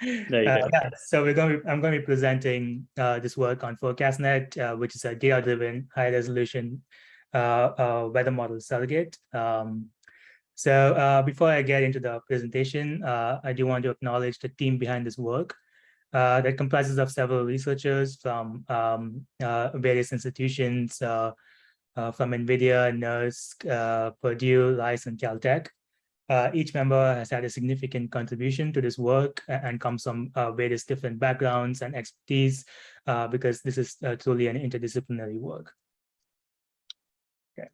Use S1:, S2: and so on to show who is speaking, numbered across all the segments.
S1: yeah, so we're going. To, I'm going to be presenting uh, this work on FourCastNet, uh, which is a data-driven, high-resolution uh, uh, weather model surrogate. Um, so uh, before I get into the presentation, uh, I do want to acknowledge the team behind this work. Uh, that comprises of several researchers from um, uh, various institutions, uh, uh, from NVIDIA, NERSC, uh, Purdue, Rice, and Caltech. Uh, each member has had a significant contribution to this work and comes from uh, various different backgrounds and expertise uh, because this is uh, truly an interdisciplinary work. Okay.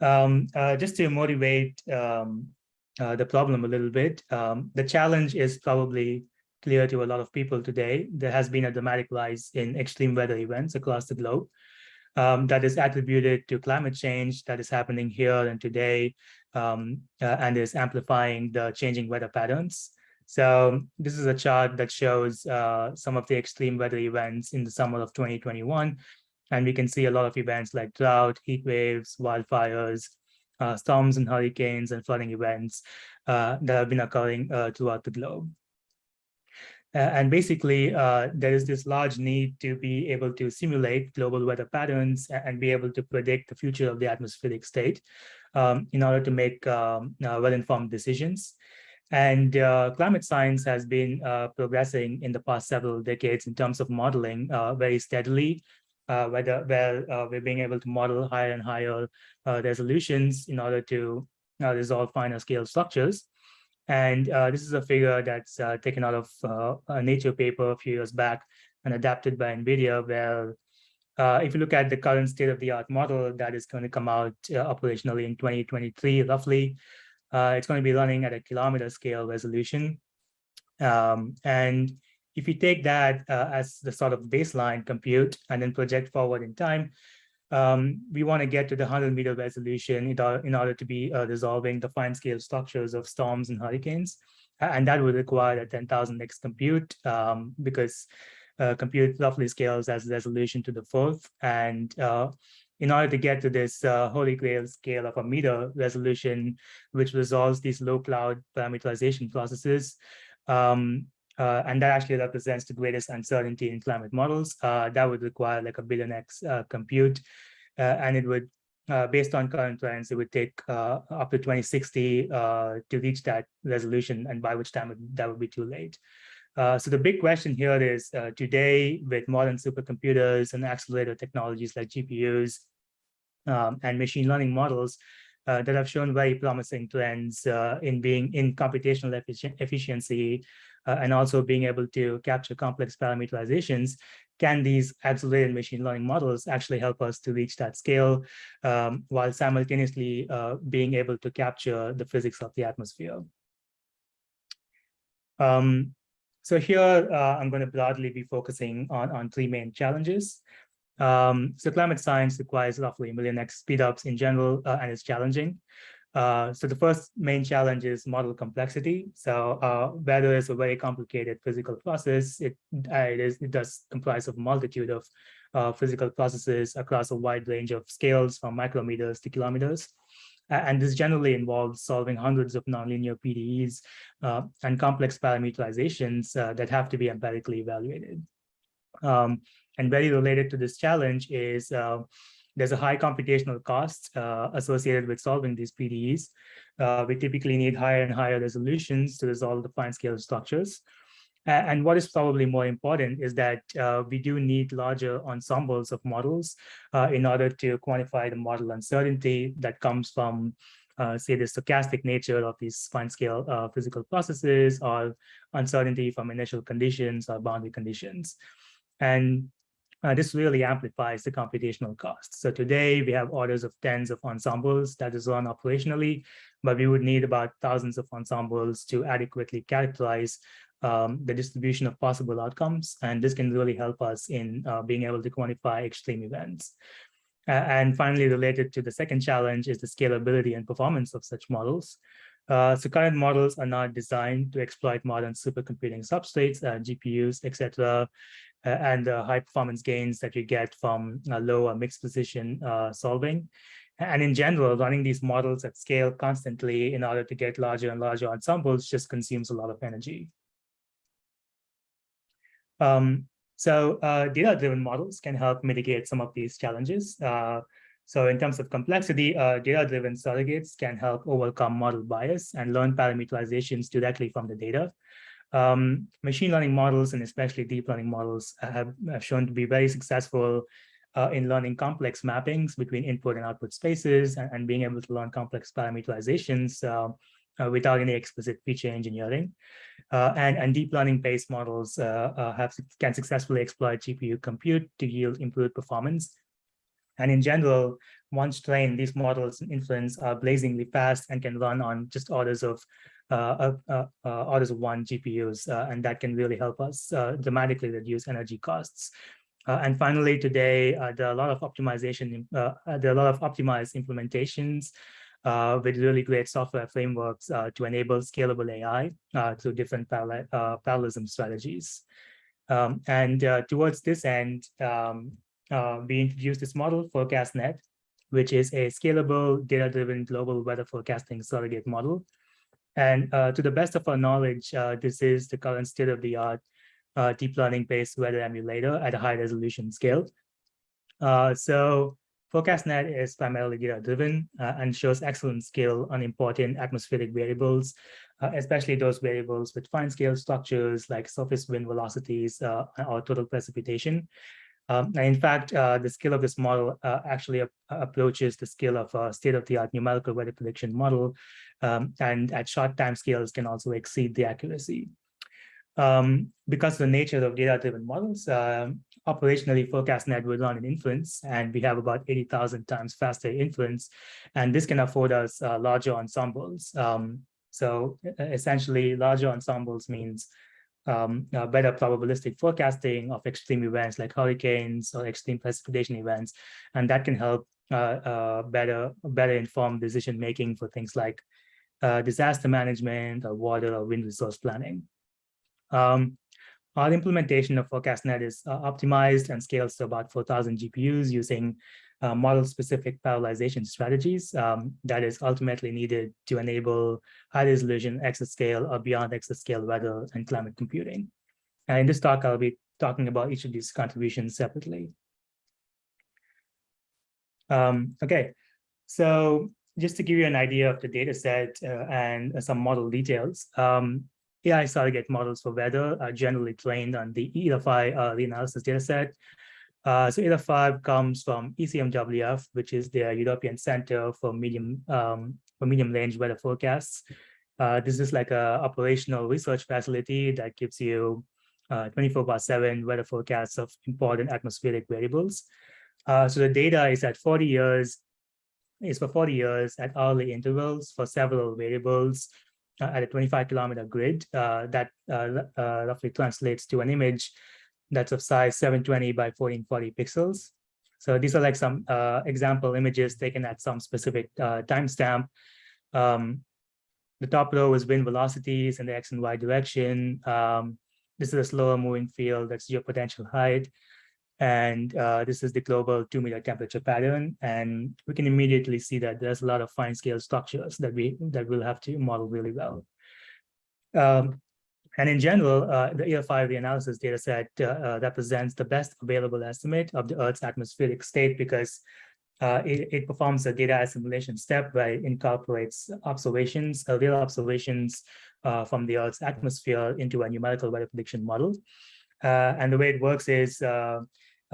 S1: Um, uh, just to motivate um, uh, the problem a little bit, um, the challenge is probably clear to a lot of people today. There has been a dramatic rise in extreme weather events across the globe um, that is attributed to climate change that is happening here and today um, uh, and is amplifying the changing weather patterns. So this is a chart that shows uh, some of the extreme weather events in the summer of 2021. And we can see a lot of events like drought, heat waves, wildfires, uh, storms and hurricanes and flooding events uh, that have been occurring uh, throughout the globe. Uh, and basically, uh, there is this large need to be able to simulate global weather patterns and be able to predict the future of the atmospheric state um, in order to make um, uh, well-informed decisions. And uh, climate science has been uh, progressing in the past several decades in terms of modeling uh, very steadily, whether where we're being able to model higher and higher resolutions in order to resolve finer scale structures. And uh, this is a figure that's uh, taken out of uh, a Nature paper a few years back and adapted by NVIDIA, where uh, if you look at the current state-of-the-art model that is going to come out uh, operationally in 2023, roughly, uh, it's going to be running at a kilometer scale resolution. Um, and if you take that as the sort of baseline compute and then project forward in time, um, we want to get to the 100 meter resolution in order, in order to be uh, resolving the fine scale structures of storms and hurricanes. And that would require a 10,000x compute um, because uh, compute roughly scales as resolution to the fourth. And uh, in order to get to this uh, holy grail scale of a meter resolution, which resolves these low cloud parameterization processes, um, uh, and that actually represents the greatest uncertainty in climate models. Uh, that would require like a billion X uh, compute, uh, and it would, uh, based on current trends, it would take up to 2060 to reach that resolution, and by which time it, that would be too late. so the big question here is today with modern supercomputers and accelerator technologies like GPUs um, and machine learning models, uh, that have shown very promising trends uh, in being in computational effici efficiency uh, and also being able to capture complex parameterizations, can these accelerated machine learning models actually help us to reach that scale um, while simultaneously uh, being able to capture the physics of the atmosphere? Um, so here, uh, I'm going to broadly be focusing on, on three main challenges. Um, so climate science requires roughly a million X speedups in general, uh, and it's challenging. Uh, so the first main challenge is model complexity. So uh, weather is a very complicated physical process. It, uh, it, is, it does comprise of multitude of uh, physical processes across a wide range of scales from micrometers to kilometers. and this generally involves solving hundreds of nonlinear PDEs uh, and complex parameterizations uh, that have to be empirically evaluated. Um, and very related to this challenge is there's a high computational cost uh, associated with solving these PDEs. Uh, we typically need higher and higher resolutions to resolve the fine scale structures. And what is probably more important is that uh, we do need larger ensembles of models uh, in order to quantify the model uncertainty that comes from, uh, say, the stochastic nature of these fine scale uh, physical processes or uncertainty from initial conditions or boundary conditions. And uh, this really amplifies the computational cost. So today we have orders of tens of ensembles that is run operationally, but we would need about thousands of ensembles to adequately characterize um, the distribution of possible outcomes. And this can really help us in uh, being able to quantify extreme events. Uh, and finally, related to the second challenge is the scalability and performance of such models. Uh, so current models are not designed to exploit modern supercomputing substrates, uh, GPUs, etc., and the high performance gains that you get from low or mixed position uh, solving. And in general, running these models at scale constantly in order to get larger and larger ensembles just consumes a lot of energy. Um, so uh, data-driven models can help mitigate some of these challenges. Uh, so in terms of complexity, uh, data-driven surrogates can help overcome model bias and learn parameterizations directly from the data. Um, machine learning models and especially deep learning models have, have shown to be very successful uh, in learning complex mappings between input and output spaces and, and being able to learn complex parameterizations uh, uh, without any explicit feature engineering. Uh, and, and deep learning based models uh, uh, have can successfully exploit GPU compute to yield improved performance. And in general, once trained, these models and inference are blazingly fast and can run on just orders of Uh, uh, uh, orders of one GPUs, and that can really help us dramatically reduce energy costs. Uh, and finally, today, uh, there are a lot of optimization, uh, there are a lot of optimized implementations with really great software frameworks to enable scalable AI through different parallel, parallelism strategies. Um, and towards this end, um, we introduced this model, FourCastNet, which is a scalable, data-driven global weather forecasting surrogate model. And uh, to the best of our knowledge, uh, this is the current state-of-the-art uh, deep learning based weather emulator at a high resolution scale. So FourCastNet is primarily data driven uh, and shows excellent skill on important atmospheric variables, uh, especially those variables with fine scale structures like surface wind velocities uh, or total precipitation. Um, and in fact, uh, the skill of this model uh, actually approaches the skill of a state-of-the-art numerical weather prediction model, um, and at short time scales can also exceed the accuracy. Um, because of the nature of data-driven models, uh, operationally FourCastNet will run in inference, and we have about 80,000 times faster inference, and this can afford us uh, larger ensembles. Um, so essentially, larger ensembles means um, uh, better probabilistic forecasting of extreme events like hurricanes or extreme precipitation events, and that can help uh, uh, better better inform decision making for things like uh, disaster management or water or wind resource planning. Um, our implementation of FourCastNet is uh, optimized and scales to about 4,000 GPUs using uh, model-specific parallelization strategies um, that is ultimately needed to enable high-resolution exascale or beyond exascale weather and climate computing. And in this talk, I'll be talking about each of these contributions separately. Um, okay, so just to give you an idea of the data set uh, and some model details, um, AI surrogate models for weather are generally trained on the ERA5 uh, reanalysis dataset. Uh, so ERA5 comes from ECMWF, which is the European Center for Medium um, for Medium Range Weather Forecasts. Uh, this is like a operational research facility that gives you uh, 24 by 7 weather forecasts of important atmospheric variables. Uh, so the data is at 40 years, is for 40 years at hourly intervals for several variables uh, at a 25 kilometer grid uh, that uh, roughly translates to an image that's of size 720 by 1440 pixels. So these are like some example images taken at some specific timestamp. Um, the top row is wind velocities in the X and Y direction. Um, this is a slower moving field, that's geopotential height. And uh, this is the global two meter temperature pattern. And we can immediately see that there's a lot of fine scale structures that we that we'll have to model really well. Um, and in general, uh, the ERA5 reanalysis data set uh, uh, represents the best available estimate of the Earth's atmospheric state because uh, it, it, performs a data assimilation step where it incorporates observations, uh, real observations uh, from the Earth's atmosphere into a numerical weather prediction model. and the way it works is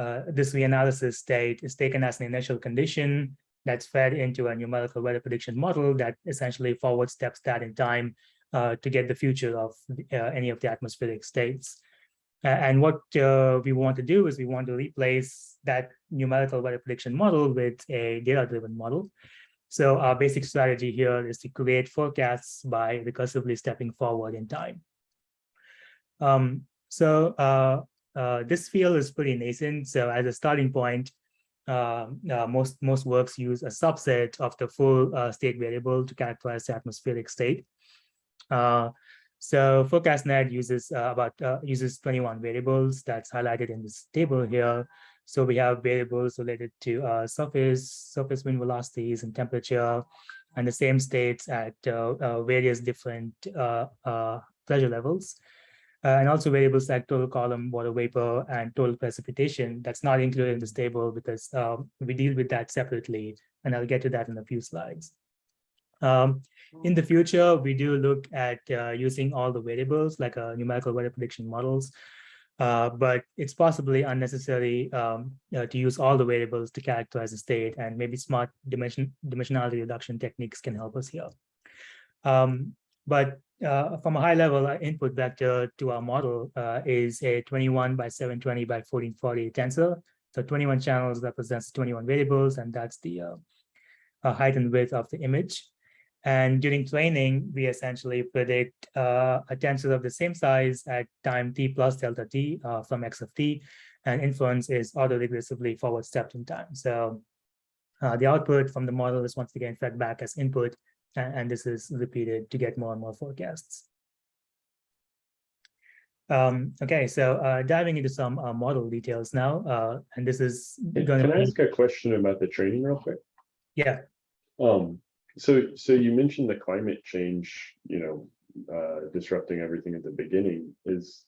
S1: uh, this reanalysis state is taken as an initial condition that's fed into a numerical weather prediction model that essentially forward steps that in time uh, to get the future of uh, any of the atmospheric states. and what uh, we want to do is we want to replace that numerical weather prediction model with a data-driven model. So our basic strategy here is to create forecasts by recursively stepping forward in time. Um, so uh, uh, this field is pretty nascent. So as a starting point, uh, uh, most most works use a subset of the full state variable to characterize the atmospheric state. Uh, so FourCastNet uses uh, about uses 21 variables that's highlighted in this table here. So we have variables related to uh, surface, surface wind velocities and temperature, and the same states at uh, uh, various different uh, uh, pressure levels. Uh, and also variables like total column water vapor and total precipitation that's not included in this table because um, we deal with that separately and I'll get to that in a few slides. Um, in the future, we do look at uh, using all the variables like uh, numerical weather prediction models, uh, but it's possibly unnecessary um, uh, to use all the variables to characterize the state and maybe smart dimension dimensionality reduction techniques can help us here. Um, but uh, from a high level, our input vector to our model uh, is a 21 by 720 by 1440 tensor. So 21 channels represents 21 variables, and that's the uh, height and width of the image. And during training, we essentially predict uh, a tensor of the same size at time t plus delta t uh, from x of t, and inference is auto-regressively forward stepped in time. So uh, the output from the model is once again fed back as input and, and this is repeated to get more and more forecasts. Um, okay, so uh, diving into some uh, model details now, uh, and this is
S2: Can
S1: going
S2: can I
S1: to
S2: ask a question about the training real quick?
S1: yeah,
S2: Um, so, so you mentioned the climate change, you know, uh, disrupting everything at the beginning is.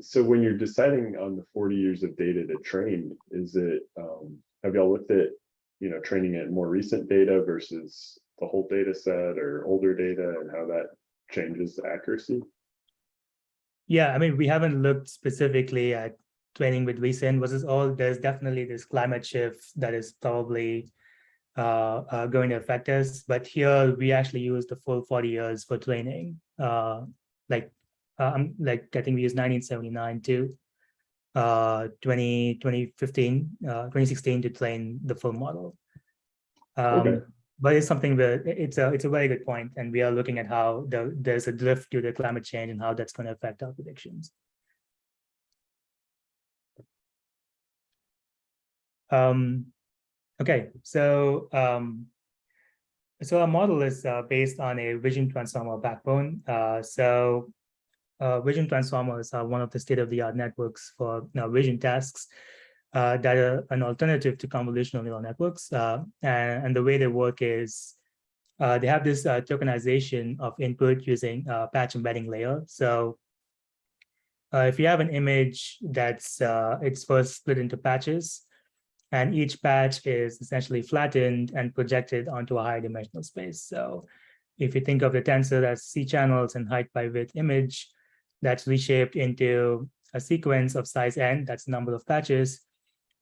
S2: So when you're deciding on the forty years of data to train, is it, um, have y'all looked at, you know, training at more recent data versus the whole data set or older data and how that changes the accuracy?
S1: yeah. I mean, we haven't looked specifically at training with recent versus all. There's definitely this climate shift that is probably uh, uh, going to affect us. But here we actually use the full 40 years for training. Uh, like, um, like I think we use 1979 to uh, 20, 2015, uh, 2016 to train the full model. Um,
S2: Okay.
S1: But it's something that it's a it's a very good point, and we are looking at how the, there's a drift due to climate change and how that's going to affect our predictions. Um, okay, so um, so our model is uh, based on a vision transformer backbone. Uh, so uh, vision transformers are one of the state-of-the-art networks for vision tasks uh, that are an alternative to convolutional neural networks. Uh, and, and the way they work is uh, they have this tokenization of input using uh, patch embedding layer. So if you have an image that's it's first split into patches, and each patch is essentially flattened and projected onto a higher dimensional space. So if you think of the tensor as C channels and height by width image, that's reshaped into a sequence of size n, that's the number of patches,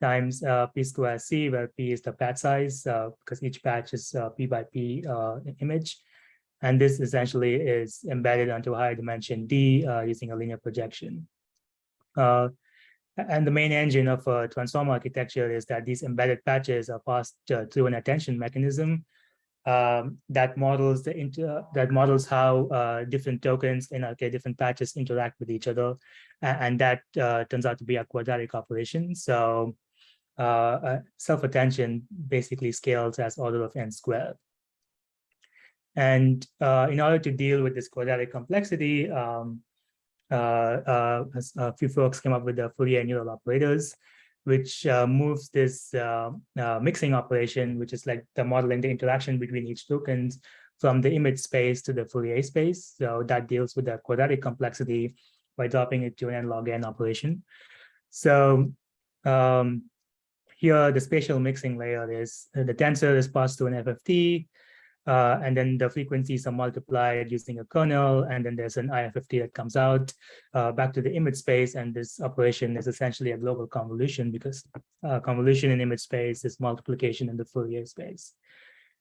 S1: times uh, p square c, where p is the patch size, uh, because each patch is uh, p by p uh, image. And this essentially is embedded onto a higher dimension d uh, using a linear projection. Uh, and the main engine of a transformer architecture is that these embedded patches are passed through an attention mechanism um, that models the inter that models how uh, different tokens in okay, different patches interact with each other, and, that uh, turns out to be a quadratic operation. So uh, uh self-attention basically scales as order of n squared. And uh, in order to deal with this quadratic complexity, um, uh, a few folks came up with the Fourier neural operators which uh, moves this uh, uh, mixing operation, which is like the modeling the interaction between each tokens from the image space to the Fourier space. So that deals with the quadratic complexity by dropping it to an n log n operation. So um, here, the spatial mixing layer is the tensor is passed to an FFT, uh, and then the frequencies are multiplied using a kernel, and then there's an IFFT that comes out uh, back to the image space, and this operation is essentially a global convolution because uh, convolution in image space is multiplication in the Fourier space.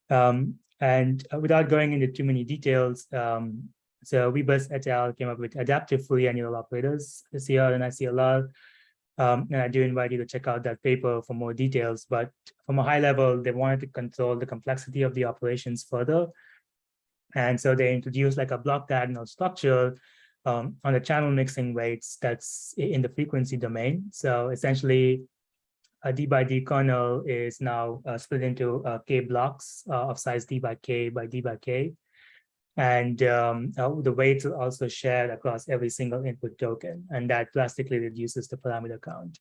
S1: Um, and uh, without going into too many details, um, so Guibas et al. came up with adaptive Fourier neural operators, CR and ICLR, um, and I do invite you to check out that paper for more details. But from a high level, they wanted to control the complexity of the operations further. And so they introduced like a block diagonal structure um, on the channel mixing weights that's in the frequency domain. So essentially, a d by d kernel is now uh, split into uh, k blocks uh, of size d by k by d by k. And um, uh, the weights are also shared across every single input token, and that drastically reduces the parameter count.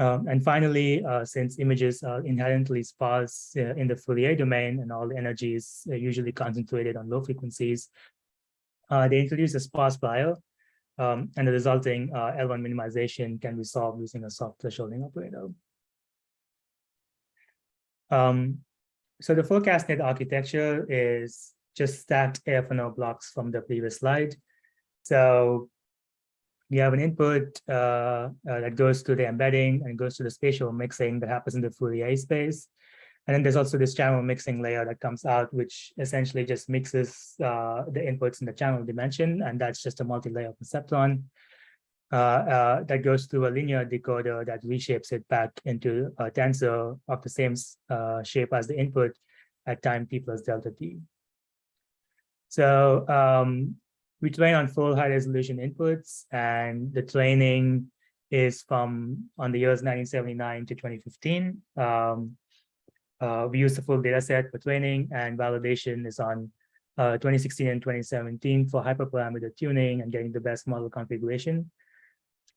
S1: Um, and finally, uh, since images are inherently sparse uh, in the Fourier domain and all the energy is usually concentrated on low frequencies, uh, they introduce a sparse prior, um, and the resulting uh, L1 minimization can be solved using a soft thresholding operator. Um, so the FourCastNet architecture is just stacked AFNO blocks from the previous slide. So you have an input uh, uh, that goes to the embedding and goes to the spatial mixing that happens in the Fourier space. And then there's also this channel mixing layer that comes out, which essentially just mixes uh, the inputs in the channel dimension. And that's just a multi-layer perceptron uh, uh, that goes through a linear decoder that reshapes it back into a tensor of the same uh, shape as the input at time t plus delta t. So um, we train on full high resolution inputs and the training is from on the years 1979 to 2015. Um, uh, we use the full data set for training and validation is on uh, 2016 and 2017 for hyperparameter tuning and getting the best model configuration.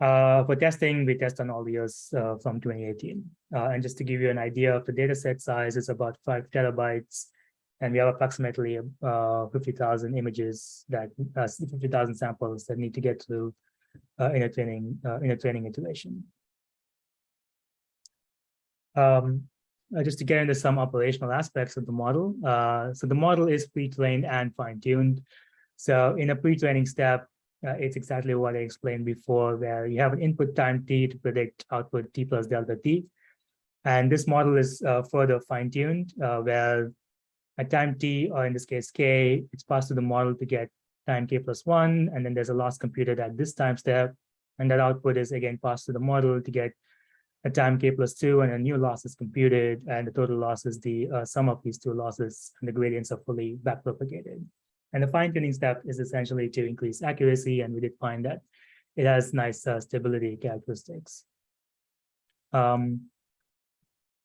S1: Uh, for testing, we test on all the years uh, from 2018. Uh, and just to give you an idea of the data set size, it's about five terabytes and we have approximately uh, 50,000 images that uh, 50,000 samples that need to get through uh, in a training uh, in a training iteration. Um, uh, just to get into some operational aspects of the model. Uh, so the model is pre-trained and fine-tuned. So in a pre-training step, uh, it's exactly what I explained before, where you have an input time t to predict output t plus delta t. And this model is uh, further fine-tuned, uh, where at time t, or in this case k, it's passed to the model to get time k plus one, and then there's a loss computed at this time step, and that output is again passed to the model to get a time k plus two, and a new loss is computed, and the total loss is the uh, sum of these two losses, and the gradients are fully backpropagated. And the fine-tuning step is essentially to increase accuracy, and we did find that it has nice uh, stability characteristics. Um,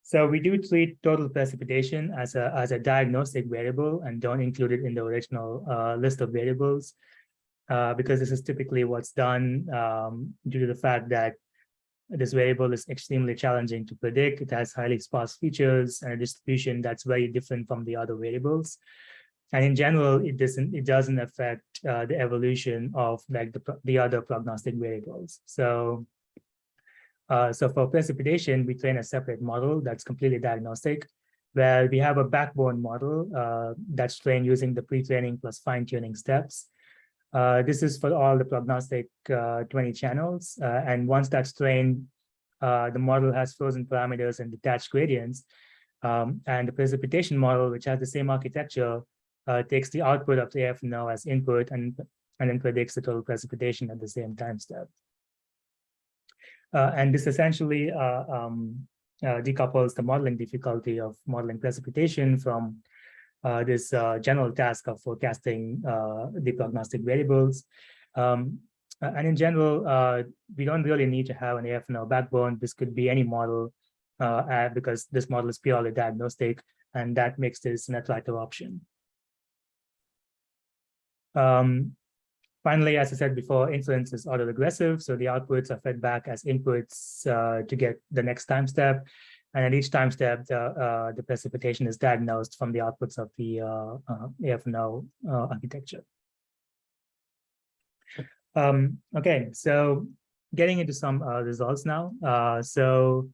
S1: so we do treat total precipitation as a, as a diagnostic variable and don't include it in the original uh, list of variables uh, because this is typically what's done um, due to the fact that this variable is extremely challenging to predict. It has highly sparse features and a distribution that's very different from the other variables. And in general, it doesn't it doesn't affect uh, the evolution of like the, the other prognostic variables. So uh, so for precipitation, we train a separate model that's completely diagnostic, where we have a backbone model uh, that's trained using the pre-training plus fine-tuning steps. Uh, this is for all the prognostic uh, 20 channels. Uh, and once that's trained, uh, the model has frozen parameters and detached gradients. Um, and the precipitation model, which has the same architecture, takes the output of the AFNO as input and, and then predicts the total precipitation at the same time step. Uh, and this essentially uh, um, uh, decouples the modeling difficulty of modeling precipitation from this general task of forecasting the prognostic variables. Um, and in general, we don't really need to have an AFNO backbone. This could be any model because this model is purely diagnostic, and that makes this an attractive option. Um, Finally, as I said before, inference is autoregressive, so the outputs are fed back as inputs uh, to get the next time step. And at each time step, the, uh, the precipitation is diagnosed from the outputs of the uh, uh AFNO uh, architecture. Um, okay, so getting into some uh, results now. so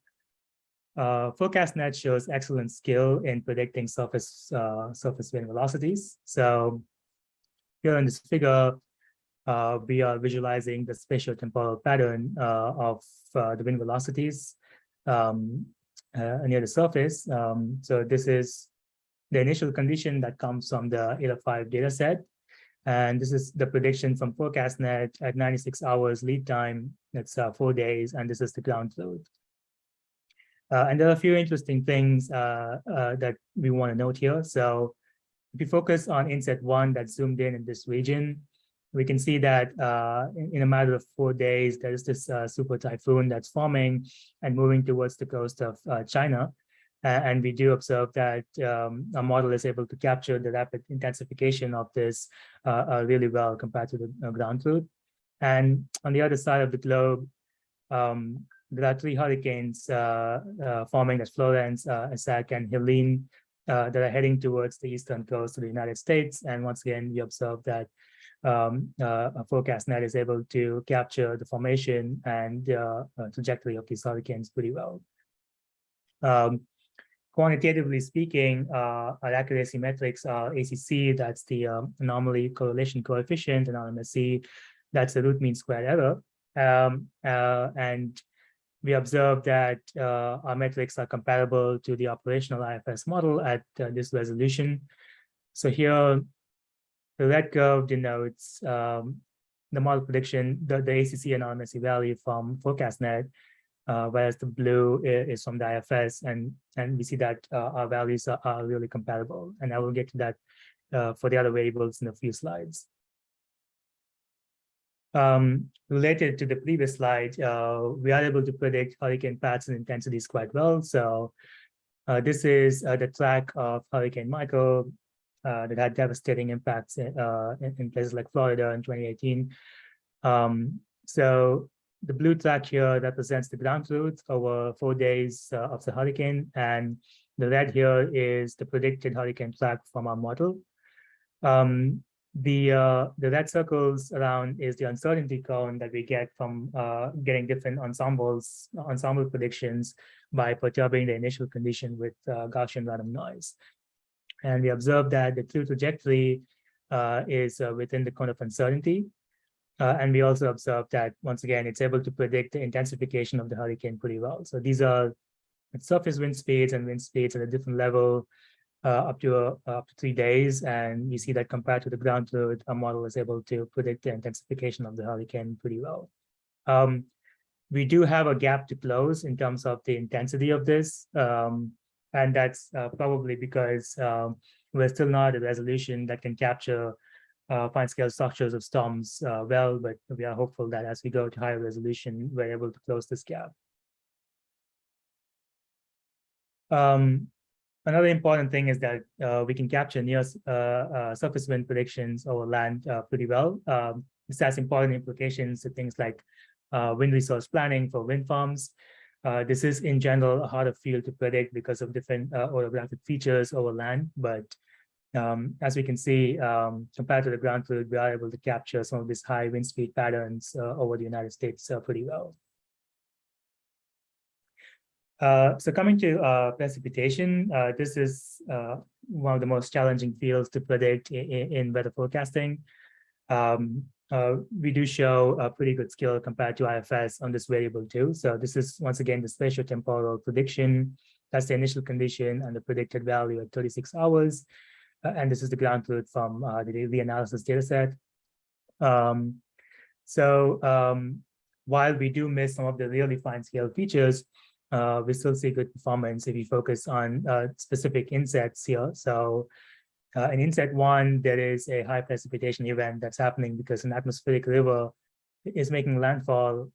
S1: uh, FourCastNet shows excellent skill in predicting surface surface wind velocities. So here in this figure, uh, we are visualizing the spatial temporal pattern uh, of uh, the wind velocities um, uh, near the surface. Um, so this is the initial condition that comes from the 805 data set. And this is the prediction from FourCastNet at 96 hours lead time. That's uh, four days, and this is the ground truth. Uh, and there are a few interesting things that we want to note here. So if you focus on inset one that's zoomed in in this region, we can see that uh, in, a matter of four days, there's this uh, super typhoon that's forming and moving towards the coast of uh, China. and we do observe that um, our model is able to capture the rapid intensification of this uh, uh, really well compared to the ground truth. And on the other side of the globe, um, there are three hurricanes forming as Florence, Isaac, and Helene uh, that are heading towards the eastern coast of the United States. And once again, we observe that um, uh, a FourCastNet is able to capture the formation and uh, uh, trajectory of these hurricanes pretty well. Um, quantitatively speaking, uh, our accuracy metrics are ACC, that's the um, anomaly correlation coefficient, and RMSE, that's the root mean squared error. Um, uh, and we observe that uh, our metrics are comparable to the operational IFS model at uh, this resolution. So here, the red curve denotes um, the model prediction, the, the ACC RMSE value from FourCastNet, uh, whereas the blue i- is from the IFS, and and we see that uh, our values are, are really comparable. And I will get to that uh, for the other variables in a few slides. Um, related to the previous slide, uh, we are able to predict hurricane paths and intensities quite well. So uh, this is uh, the track of Hurricane Michael uh, that had devastating impacts in, uh, in, in places like Florida in 2018. Um, so the blue track here represents the ground truth over four days uh, of the hurricane, and the red here is the predicted hurricane track from our model. Um, the uh, the red circles around is the uncertainty cone that we get from uh, getting different ensembles ensemble predictions by perturbing the initial condition with uh, Gaussian random noise. And we observe that the true trajectory uh, is uh, within the cone of uncertainty. Uh, and we also observe that once again, it's able to predict the intensification of the hurricane pretty well. So these are surface wind speeds and wind speeds at a different level uh, up to uh, up to three days, and we see that compared to the ground truth, our model is able to predict the intensification of the hurricane pretty well. Um, we do have a gap to close in terms of the intensity of this, um, and that's uh, probably because um, we're still not at a resolution that can capture uh, fine scale structures of storms uh, well, but we are hopeful that as we go to higher resolution, we're able to close this gap. Um, Another important thing is that uh, we can capture near uh, uh, surface wind predictions over land pretty well. Um, this has important implications to things like wind resource planning for wind farms. Uh, this is in general a harder field to predict because of different orographic features over land. But um, as we can see, um, compared to the ground truth, we are able to capture some of these high wind speed patterns over the United States pretty well. Uh, so coming to uh, precipitation, uh, this is uh, one of the most challenging fields to predict in, in weather forecasting. Um, uh, we do show a pretty good skill compared to IFS on this variable too. So this is once again the spatial temporal prediction. That's the initial condition and the predicted value at 36 hours. Uh, and this is the ground truth from the, the analysis data set. Um, so um, while we do miss some of the really fine scale features, uh, we still see good performance if you focus on uh, specific insets here. So uh, in inset one, there is a high precipitation event that's happening because an atmospheric river is making landfall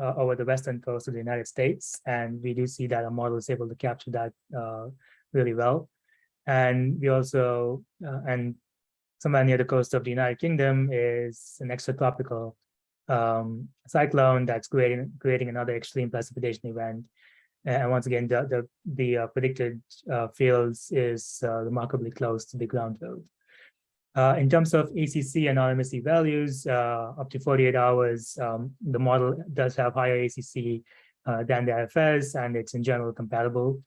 S1: uh, over the western coast of the United States. And we do see that our model is able to capture that uh, really well. And we also, uh, and somewhere near the coast of the United Kingdom is an extratropical um, cyclone that's creating, creating another extreme precipitation event. And once again, the the, the uh, predicted uh, fields is uh, remarkably close to the ground truth. Uh, in terms of ACC and RMSE values, uh, up to 48 hours, um, the model does have higher ACC uh, than the IFS, and it's in general compatible.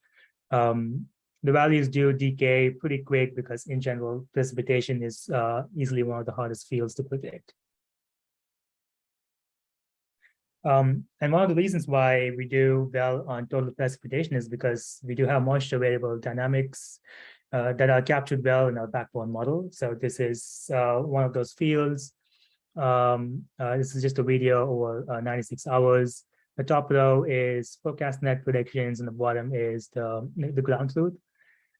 S1: Um, the values do decay pretty quick because in general, precipitation is easily one of the hardest fields to predict. Um, and one of the reasons why we do well on total precipitation is because we do have moisture variable dynamics uh, that are captured well in our backbone model. So this is uh, one of those fields. Um, uh, this is just a video over uh, 96 hours. The top row is FourCastNet predictions and the bottom is the, the ground truth.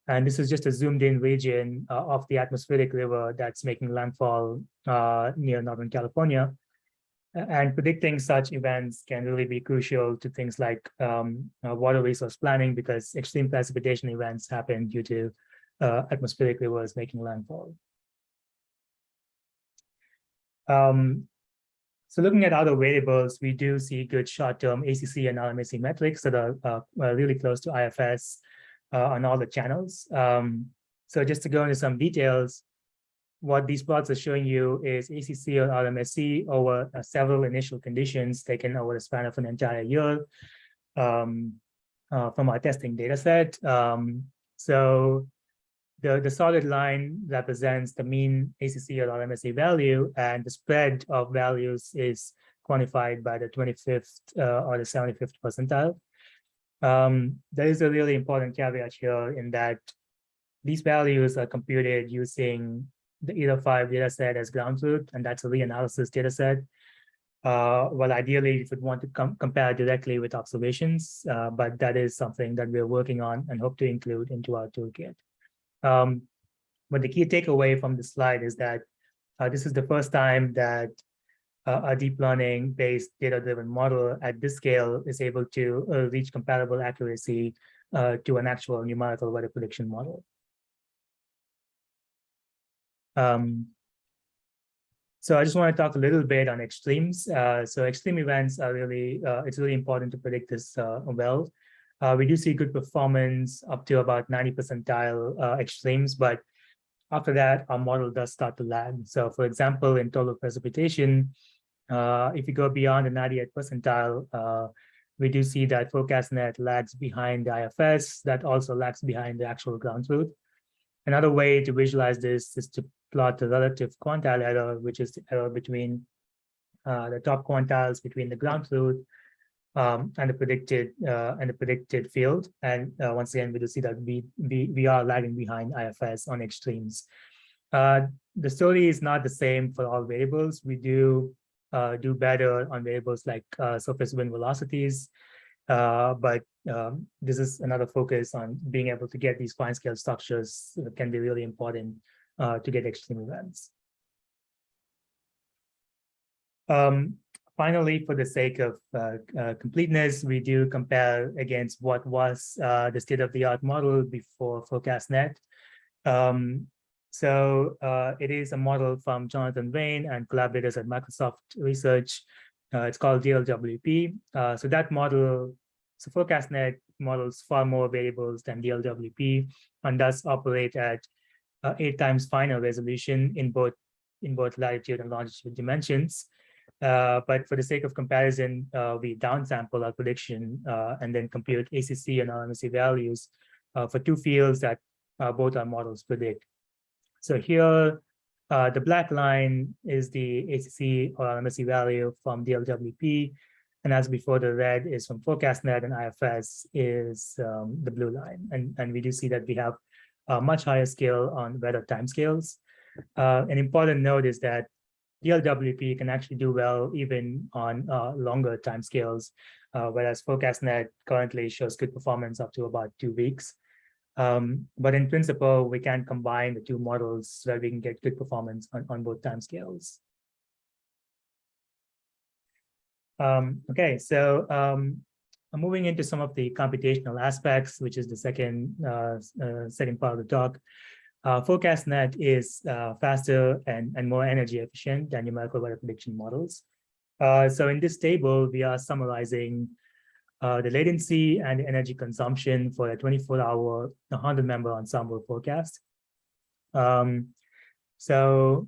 S1: And this is just a zoomed in region uh, of the atmospheric river that's making landfall uh, near Northern California and predicting such events can really be crucial to things like um, uh, water resource planning because extreme precipitation events happen due to uh, atmospheric rivers making landfall. Um, So looking at other variables, we do see good short-term ACC and RMSE metrics that are uh, uh, really close to IFS uh, on all the channels. Um, so just to go into some details, what these plots are showing you is ACC or RMSE over uh, several initial conditions taken over the span of an entire year um, uh, from our testing data set. Um, so the, the solid line represents the mean ACC or RMSE value, and the spread of values is quantified by the 25th uh, or the 75th percentile. Um, there is a really important caveat here in that these values are computed using the ERA5 data set as ground truth, and that's a reanalysis data set. Uh, well, ideally, if you want to com compare directly with observations, uh, but that is something that we're working on and hope to include into our toolkit. Um, but the key takeaway from the slide is that uh, this is the first time that uh, a deep learning based data driven model at this scale is able to uh, reach comparable accuracy uh, to an actual numerical weather prediction model. Um, so I just want to talk a little bit on extremes. Uh, so extreme events are really, uh, it's really important to predict this uh, well. Uh, we do see good performance up to about 90 percentile uh, extremes, but after that, our model does start to lag. So for example, in total precipitation, uh, if you go beyond the 98 percentile, we do see that FourCastNet lags behind the IFS, that also lags behind the actual ground truth. Another way to visualize this is to plot the relative quantile error, which is the error between uh, the top quantiles between the ground truth um, and the predicted uh, and the predicted field. And uh, once again, we do see that we, we we are lagging behind IFS on extremes. Uh, the story is not the same for all variables. We do uh, do better on variables like uh, surface wind velocities, but um, this is another focus on being able to get these fine scale structures can be really important uh, to get extreme events. Um, finally, for the sake of uh, uh, completeness, we do compare against what was uh, the state-of-the-art model before FourCastNet. Um, so uh, it is a model from Jonathan Weyn and collaborators at Microsoft Research. It's called DLWP. so that model, so FourCastNet models far more variables than DLWP and does operate at uh, eight times finer resolution in both in both latitude and longitude dimensions. Uh, but for the sake of comparison, uh, we downsample our prediction uh, and then compute ACC and RMSE values uh, for two fields that uh, both our models predict. So here, the black line is the ACC or RMSE value from DLWP. And as before, the red is from FourCastNet and IFS is um, the blue line. And, and we do see that we have much higher scale on weather timescales. Uh, an important note is that DLWP can actually do well even on uh, longer timescales, uh, whereas FourCastNet currently shows good performance up to about two weeks. Um, but in principle, we can combine the two models where we can get good performance on, on both timescales. Um, okay, so um, moving into some of the computational aspects, which is the second uh, uh, second part of the talk. Uh, FourCastNet is uh, faster and, and more energy efficient than numerical weather prediction models. Uh, so in this table, we are summarizing uh, the latency and energy consumption for a 24-hour 100-member ensemble forecast. Um, so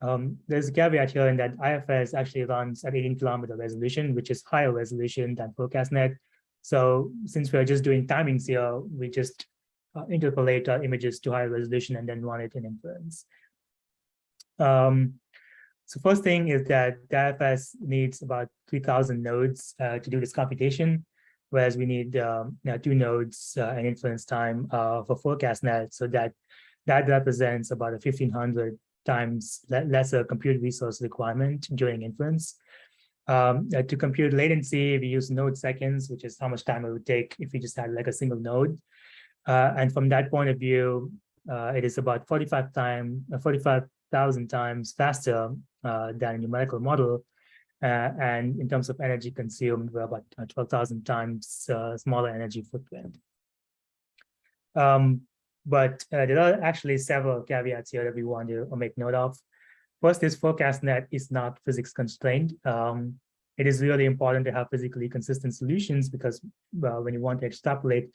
S1: um, there's a caveat here in that IFS actually runs at 18 kilometer resolution, which is higher resolution than FourCastNet. So since we're just doing timings here, we just uh, interpolate our images to higher resolution and then run it in inference. Um, so first thing is that IFS needs about 3000 nodes uh, to do this computation, whereas we need um, you know, two nodes uh, and inference time uh, for FourCastNet. So that that represents about a 1500 times lesser compute resource requirement during inference. Um, uh, to compute latency, we use node seconds, which is how much time it would take if we just had like a single node. Uh, and from that point of view, uh, it is about 45 time, uh, 45,000 times faster uh, than a numerical model. Uh, and in terms of energy consumed, we're about 12,000 times smaller energy footprint. Um, but uh, there are actually several caveats here that we want to make note of. First is FourCastNet is not physics constrained. Um, it is really important to have physically consistent solutions because well, when you want to extrapolate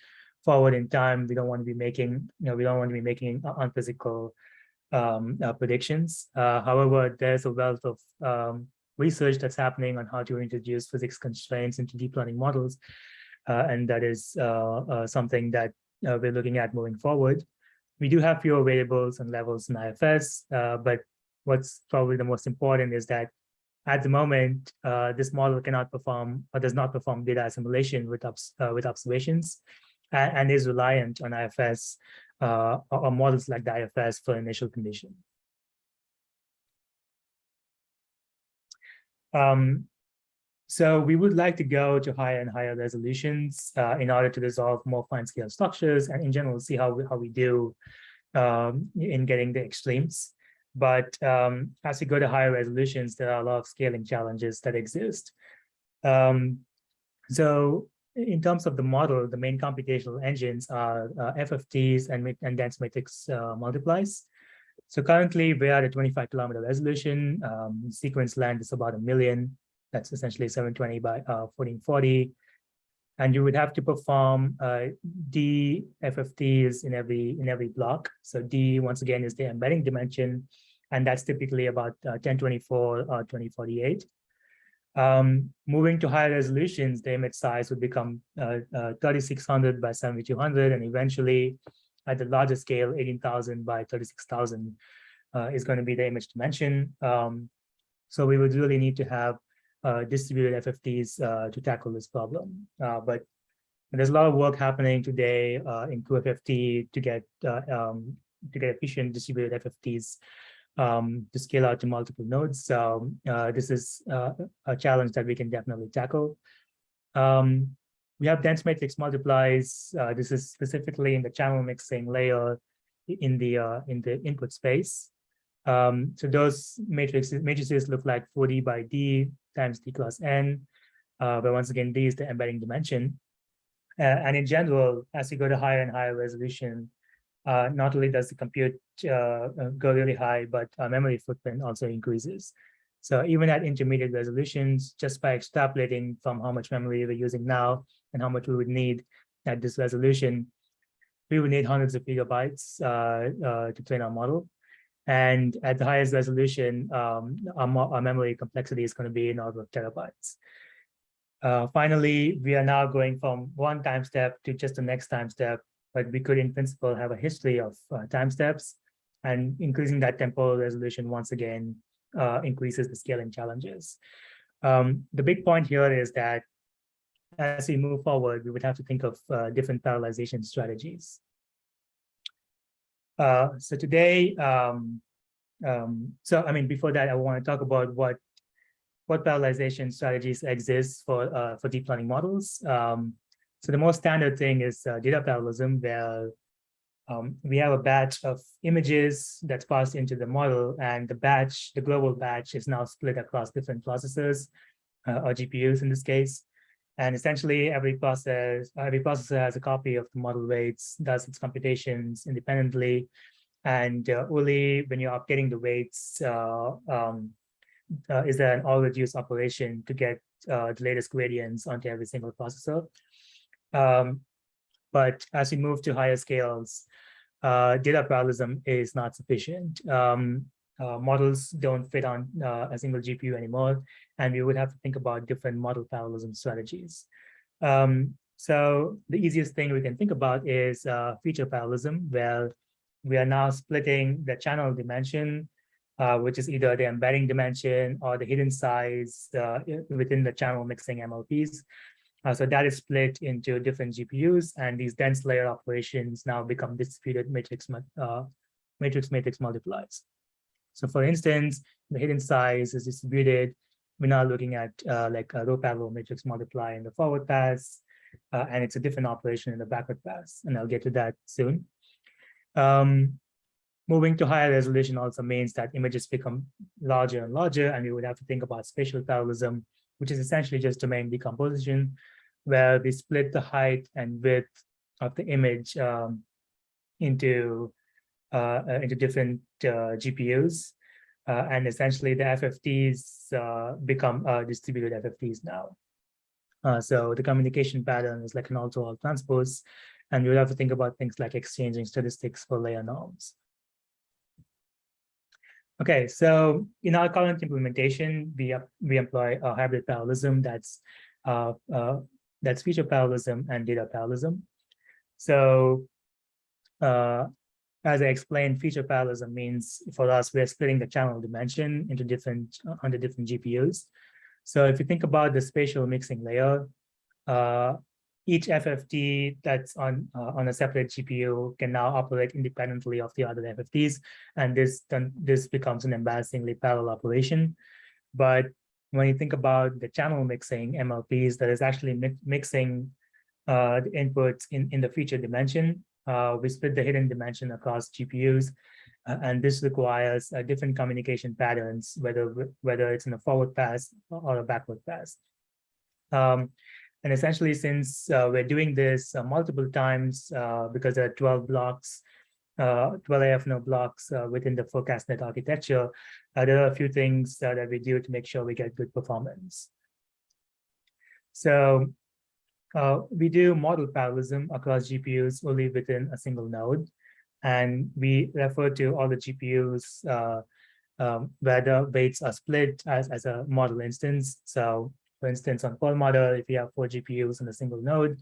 S1: forward in time, we don't want to be making, you know, we don't want to be making unphysical um, uh, predictions. Uh, however, there's a wealth of um, research that's happening on how to introduce physics constraints into deep learning models. Uh, and that is uh, uh, something that uh, we're looking at moving forward. We do have fewer variables and levels in IFS, but what's probably the most important is that at the moment, this model cannot perform or does not perform data assimilation with, obs with observations and, and, is reliant on IFS or, or models like the IFS for initial condition. Um, so we would like to go to higher and higher resolutions uh, in order to resolve more fine scale structures and in general see how we, how we do um, in getting the extremes. But um, as we go to higher resolutions, there are a lot of scaling challenges that exist. Um, so in terms of the model, the main computational engines are uh, FFTs and, and dense matrix uh, multiplies. So currently we are at a 25 kilometer resolution. Um, sequence length is about a million. That's essentially 720 by uh, 1440. And you would have to perform uh, D FFTs in every in every block. So D once again is the embedding dimension, and that's typically about uh, 1024 or 2048. Um, moving to higher resolutions, the image size would become uh, uh, 3600 by 7200, and eventually at the larger scale, 18,000 by 36,000 uh, is going to be the image dimension. Um, so we would really need to have uh, distributed FFTs uh, to tackle this problem. Uh, but there's a lot of work happening today uh, in cuFFT to get um, to get efficient distributed FFTs um, to scale out to multiple nodes. So this is a challenge that we can definitely tackle. Um, we have dense matrix multiplies. Uh, this is specifically in the channel mixing layer in the uh, in the input space. Um, so those matrices matrices look like 4D by D times D plus N. Uh, but once again, D is the embedding dimension. Uh, and in general, as you go to higher and higher resolution, uh, not only does the compute uh, go really high, but memory footprint also increases. So even at intermediate resolutions, just by extrapolating from how much memory we're using now and how much we would need at this resolution, we would need hundreds of gigabytes uh, uh, to train our model. And at the highest resolution, um, our, our, memory complexity is going to be in order of terabytes. Uh, finally, we are now going from one time step to just the next time step, but we could in principle have a history of uh, time steps and increasing that temporal resolution once again uh, increases the scaling challenges. Um, the big point here is that as we move forward, we would have to think of uh, different parallelization strategies. Uh, so today, um, um, so I mean, before that, I want to talk about what what parallelization strategies exist for uh, for deep learning models. Um, so the most standard thing is uh, data parallelism, where um, we have a batch of images that's passed into the model, and the batch, the global batch, is now split across different processors uh, or GPUs in this case. And essentially, every process, every processor has a copy of the model weights, does its computations independently, and uh, only when you're updating the weights, uh, um, uh, is there an all reduce operation to get uh, the latest gradients onto every single processor. Um, but as we move to higher scales, uh, data parallelism is not sufficient. Um, uh, models don't fit on uh, a single GPU anymore, and we would have to think about different model parallelism strategies. Um, so the easiest thing we can think about is uh, feature parallelism, where we are now splitting the channel dimension, uh, which is either the embedding dimension or the hidden size uh, within the channel mixing MLPs. So that is split into different GPUs, and these dense layer operations now become distributed matrix matrix matrix multiplies. So for instance, the hidden size is distributed. We're now looking at uh, like a row parallel matrix multiply in the forward pass, uh, and it's a different operation in the backward pass, and I'll get to that soon. Um, moving to higher resolution also means that images become larger and larger, and we would have to think about spatial parallelism, which is essentially just domain decomposition, where we split the height and width of the image um, into into different uh, GPUs. Uh, and essentially the FFTs uh, become uh, distributed FFTs now. Uh, so the communication pattern is like an all-to-all transpose, and you'll have to think about things like exchanging statistics for layer norms. Okay, so in our current implementation, we we employ a hybrid parallelism that's uh, uh, that's feature parallelism and data parallelism. So uh, as I explained, feature parallelism means for us, we're splitting the channel dimension into different under different GPUs. So if you think about the spatial mixing layer, uh, each FFT that's on uh, on a separate GPU can now operate independently of the other FFTs, and this then this becomes an embarrassingly parallel operation. But when you think about the channel mixing MLPs, that is actually mi mixing uh, the inputs in in the feature dimension. Uh, we split the hidden dimension across GPUs, uh, and this requires uh, different communication patterns, whether whether it's in a forward pass or a backward pass. Um, and essentially, since uh, we're doing this uh, multiple times, uh, because there are 12 blocks, uh, 12 AFNO blocks uh, within the FourCastNet architecture, there are a few things that we do to make sure we get good performance. So uh, we do model parallelism across GPUs only within a single node. And we refer to all the GPUs uh, um, where the weights are split as, as a model instance. So for instance, on Perlmutter, if you have four GPUs in a single node,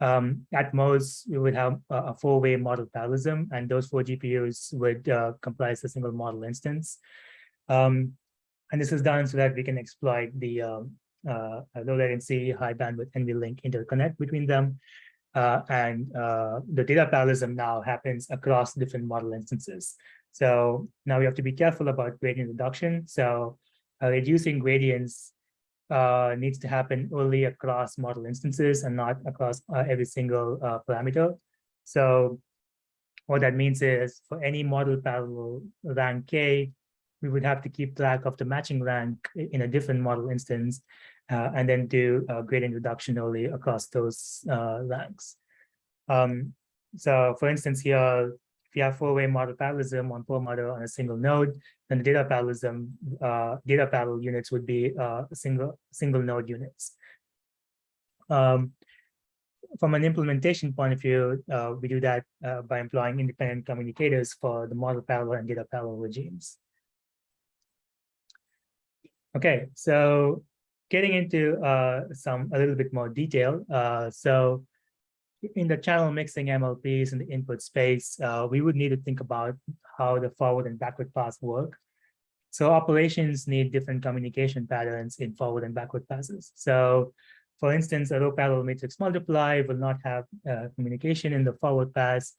S1: um, at most, we would have a, a four-way model parallelism, and those four GPUs would uh, comprise a single model instance. Um, and this is done so that we can exploit the um, uh, low latency, high bandwidth NVLink interconnect between them. Uh, and uh, the data parallelism now happens across different model instances. So now we have to be careful about gradient reduction. So uh, reducing gradients uh, needs to happen only across model instances and not across uh, every single parameter. So what that means is for any model parallel rank K, we would have to keep track of the matching rank in a different model instance uh, and then do gradient reduction only across those uh, ranks. Um, so for instance, here, if you have four-way model parallelism on model on a single node, then the data parallelism, uh, data parallel units would be uh, single single node units. Um, from an implementation point of view, uh, we do that by employing independent communicators for the model parallel and data parallel regimes. Okay, so getting into uh, some a little bit more detail. Uh, so in the channel mixing MLPs in the input space, uh, we would need to think about how the forward and backward paths work. So operations need different communication patterns in forward and backward passes. So for instance, a row parallel matrix multiply will not have uh, communication in the forward pass,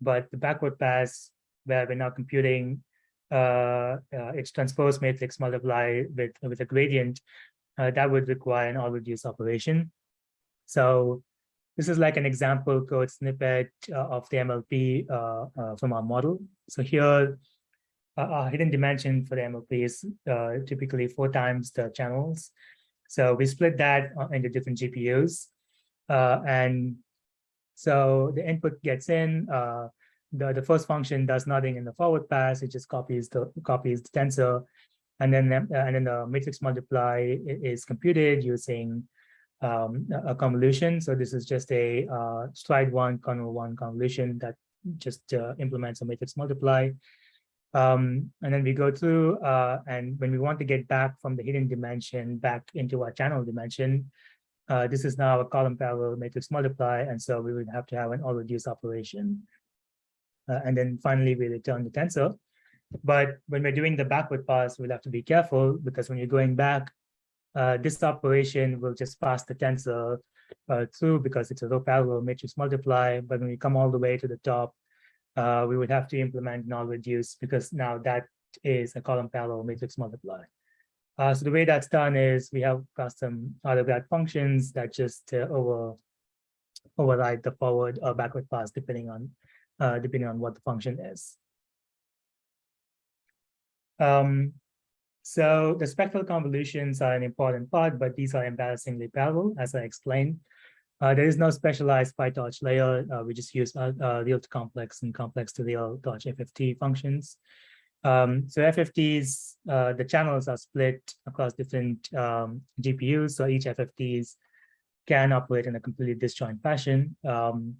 S1: but the backward pass, where we're now computing uh, uh, its transpose matrix multiply with, with a gradient, uh, that would require an all reduce operation. So this is like an example code snippet uh, of the MLP uh, uh, from our model. So here, uh, our hidden dimension for the MLP is uh, typically four times the channels. So we split that into different GPUs. and so the input gets in, the, the first function does nothing in the forward pass, it just copies the copies the tensor. And then, and then the matrix multiply is computed using um, a convolution. So this is just a uh, stride one, kernel one convolution that just uh, implements a matrix multiply. Um, and then we go through, uh, and when we want to get back from the hidden dimension back into our channel dimension, uh, this is now a column parallel matrix multiply, and so we would have to have an all reduce operation. Uh, and then finally, we return the tensor. But when we're doing the backward pass, we'll have to be careful because when you're going back, uh, this operation will just pass the tensor uh, through because it's a row parallel matrix multiply. But when we come all the way to the top, uh, we would have to implement null reduce because now that is a column parallel matrix multiply. Uh, so the way that's done is we have custom autograd functions that just uh, over override the forward or backward pass depending on uh, depending on what the function is. Um, so the spectral convolutions are an important part, but these are embarrassingly parallel, as I explained. Uh, there is no specialized PyTorch layer. Uh, we just use uh, uh real to complex and complex to real torch FFT functions. Um, so FFTs, uh, the channels are split across different um, GPUs. So each FFTs can operate in a completely disjoint fashion. Um,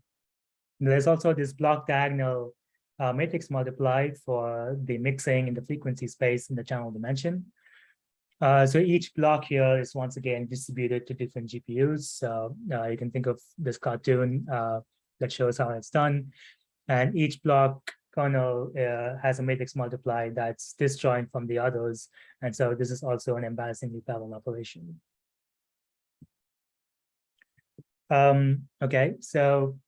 S1: there's also this block diagonal uh, matrix multiply for the mixing in the frequency space in the channel dimension. Uh, so each block here is once again distributed to different GPUs. So uh, you can think of this cartoon uh, that shows how it's done. And each block kernel uh, has a matrix multiply that's disjoint from the others. And so this is also an embarrassingly parallel operation. Um, okay, so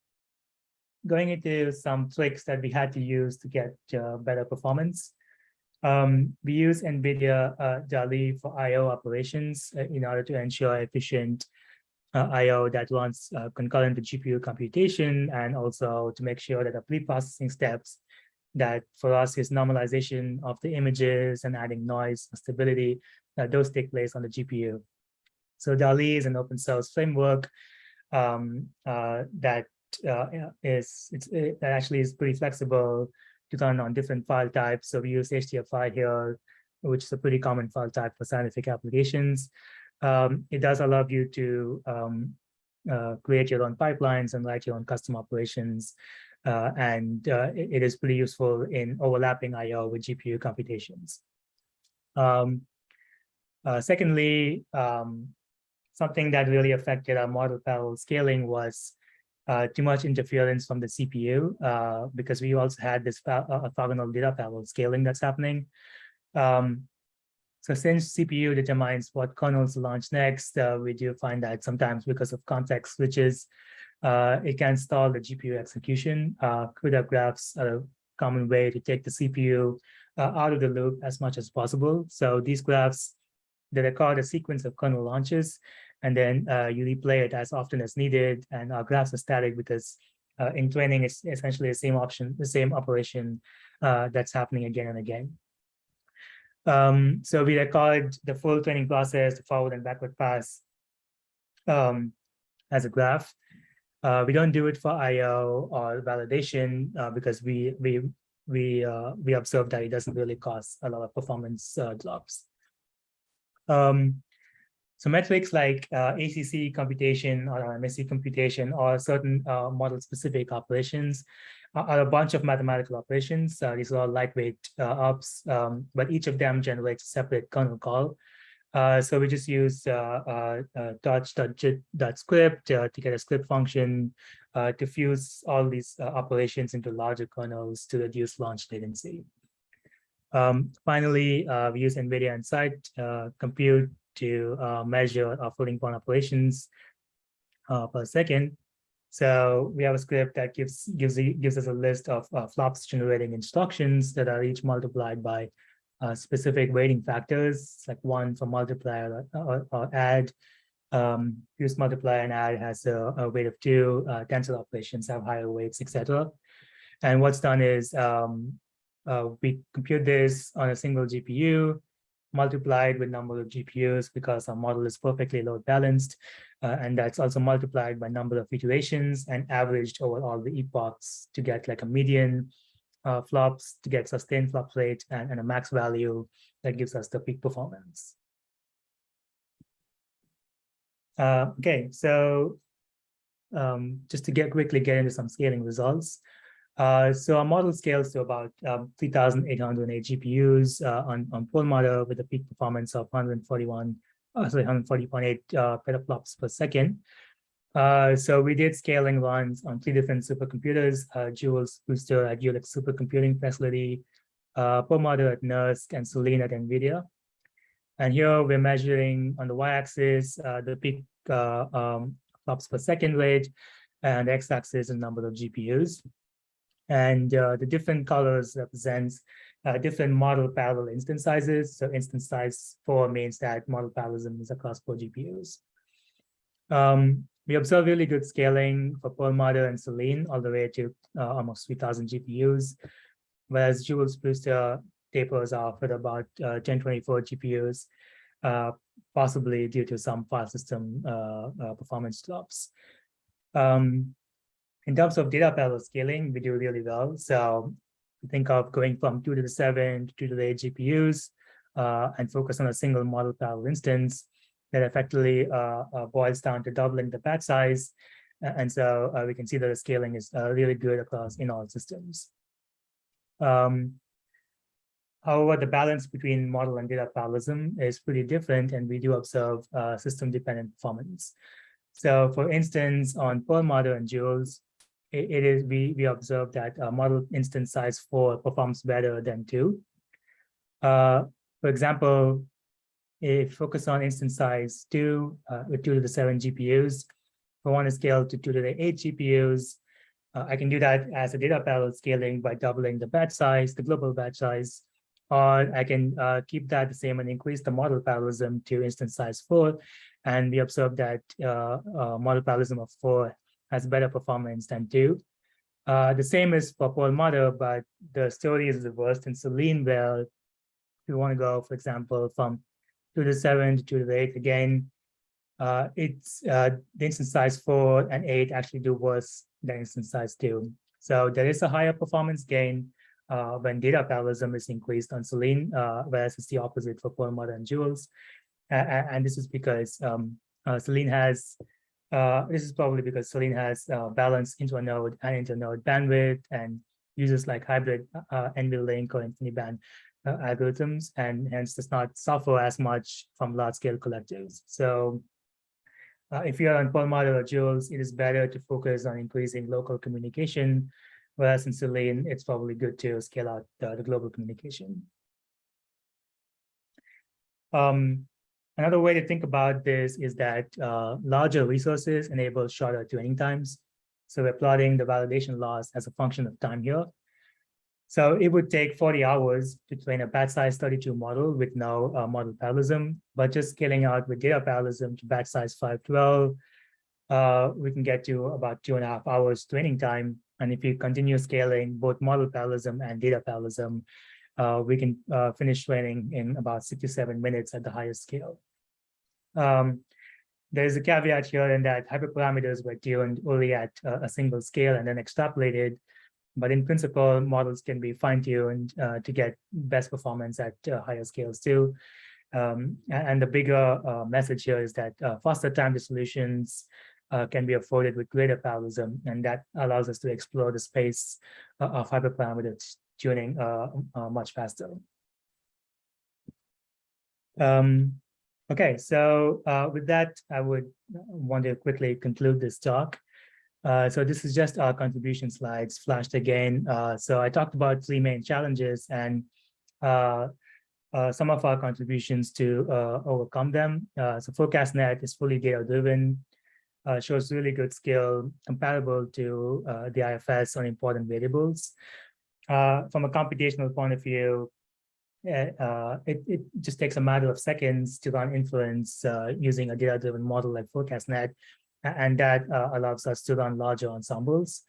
S1: going into some tricks that we had to use to get uh, better performance. Um, we use NVIDIA uh, DALI for I.O. operations uh, in order to ensure efficient uh, I.O. that runs uh, concurrent to GPU computation and also to make sure that the pre-processing steps that for us is normalization of the images and adding noise and stability, that those take place on the GPU. So DALI is an open source framework um, uh, that uh, is it's, it actually is pretty flexible to run on different file types. So we use HDF5 here, which is a pretty common file type for scientific applications. Um, it does allow you to um, uh, create your own pipelines and write your own custom operations. Uh, and uh, it, it is pretty useful in overlapping IO with GPU computations. Um, uh, secondly, um, something that really affected our model parallel scaling was uh, too much interference from the CPU uh, because we also had this uh, orthogonal data parallel scaling that's happening. Um, so since CPU determines what kernels to launch next, uh, we do find that sometimes because of context switches, uh, it can stall the GPU execution. Uh, CUDA graphs are a common way to take the CPU uh, out of the loop as much as possible. So these graphs, they record a sequence of kernel launches and then uh, you replay it as often as needed. And our graphs are static because uh, in training, it's essentially the same option, the same operation uh, that's happening again and again. Um, so we record the full training process, the forward and backward pass um, as a graph. Uh, we don't do it for I/O or validation uh, because we we we uh, we observe that it doesn't really cause a lot of performance uh, drops. Um, so metrics like uh, ACC computation or MSE computation or certain uh, model-specific operations are a bunch of mathematical operations. Uh, these are all lightweight uh, ops, um, but each of them generates a separate kernel call. Uh, so we just use uh, torch.jit.script to get a script function to fuse all these operations into larger kernels to reduce launch latency. Um, finally, we use NVIDIA Nsight compute to uh, measure our floating point operations uh, per second. So we have a script that gives gives gives us a list of uh, flops generating instructions that are each multiplied by uh, specific weighting factors, like one for multiplier or, or add. Um, use multiply and add has a, a weight of two. Uh, tensor operations have higher weights, etc. And what's done is um, uh, we compute this on a single GPU multiplied with number of GPUs because our model is perfectly load balanced. Uh, and that's also multiplied by number of iterations and averaged over all the epochs to get like a median uh, flops to get sustained flop rate and, and a max value that gives us the peak performance. Uh, okay, so um, just to get quickly get into some scaling results. Uh, so our model scales to about um, 3,808 GPUs uh, on, on Perlmutter with a peak performance of 141, uh, sorry, 140.8 uh, petaflops per second. Uh, so we did scaling runs on three different supercomputers, uh, JUWELS Booster at Jülich Supercomputing Facility, uh, Perlmutter at NERSC, and Selene at NVIDIA. And here we're measuring on the y-axis the peak um, flops per second rate, and x-axis the number of GPUs. And uh, the different colors represents uh, different model parallel instance sizes. So instance size four means that model parallelism is across four GPUs. Um, we observe really good scaling for Perlmutter and Selene all the way to uh, almost 3000 GPUs, whereas JUWELS Booster tapers off at about uh, 1024 GPUs, uh, possibly due to some file system uh, uh, performance drops. Um, in terms of data parallel scaling, we do really well. So think of going from two to the seven to two to the eight GPUs uh, and focus on a single model parallel instance that effectively uh, uh, boils down to doubling the batch size. And so uh, we can see that the scaling is uh, really good across in all systems. Um, However, the balance between model and data parallelism is pretty different, and we do observe uh, system-dependent performance. So for instance, on Perlmutter and JUWELS, it, it is we we observe that uh, model instance size four performs better than two. Uh, for example, if focus on instance size two uh, with two to the seven GPUs, if I want to scale to two to the eight GPUs, uh, I can do that as a data parallel scaling by doubling the batch size, the global batch size, or I can uh, keep that the same and increase the model parallelism to instance size four. And we observe that model parallelism of four has better performance than two. Uh, the same is for Perlmutter, but the story is reversed in Selene, where if you want to go, for example, from two to seven to two to the eight again, uh, it's uh, the instance size four and eight actually do worse than instance size two. So there is a higher performance gain uh, when data parallelism is increased on Selene, uh, whereas it's the opposite for Perlmutter and JUWELS. And this is because um, uh, Selene has, uh, this is probably because Selene has uh, balanced internode and internode bandwidth and uses like hybrid uh, NVLink or InfiniBand uh, algorithms, and hence does not suffer as much from large scale collectives. So uh, if you're on Perlmutter or JUWELS, it is better to focus on increasing local communication Whereas in Selene, it's probably good to scale out the, the global communication. Um, another way to think about this is that uh, larger resources enable shorter training times. So we're plotting the validation loss as a function of time here. So it would take 40 hours to train a batch size 32 model with no uh, model parallelism, but just scaling out with data parallelism to batch size 512, uh, we can get to about two and a half hours training time and if you continue scaling both model parallelism and data parallelism, uh, we can uh, finish training in about 67 minutes at the highest scale. Um, there's a caveat here in that hyperparameters were tuned only at uh, a single scale and then extrapolated. But in principle, models can be fine-tuned uh, to get best performance at uh, higher scales too. Um, and, the bigger uh, message here is that faster time to solutions uh, can be afforded with greater parallelism, and that allows us to explore the space uh, of hyperparameter tuning uh, uh, much faster. Um, okay, so uh, with that, I would want to quickly conclude this talk. Uh, so this is just our contribution slides flashed again. so I talked about three main challenges and some of our contributions to overcome them. so FourCastNet is fully data driven uh, shows really good skill comparable to uh, the IFS on important variables. Uh, from a computational point of view, uh, it, it just takes a matter of seconds to run inference uh, using a data-driven model like FourCastNet, and that uh, allows us to run larger ensembles.